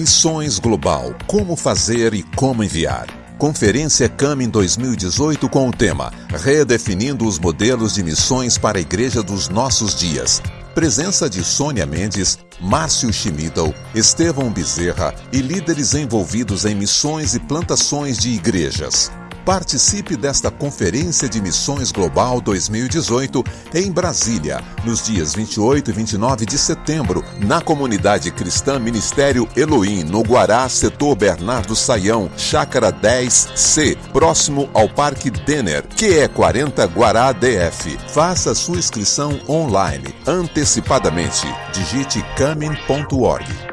Missões Global: Como fazer e como enviar. Conferência CAM em 2018 com o tema Redefinindo os modelos de missões para a Igreja dos Nossos Dias. Presença de Sônia Mendes, Márcio Schmidl, Estevão Bezerra e líderes envolvidos em missões e plantações de igrejas. Participe desta Conferência de Missões Global 2018 em Brasília, nos dias 28 e 29 de setembro, na comunidade cristã Ministério Elohim, no Guará, setor Bernardo Saião, Chácara 10C, próximo ao Parque Denner, que é 40 Guará DF. Faça sua inscrição online, antecipadamente. Digite camin.org.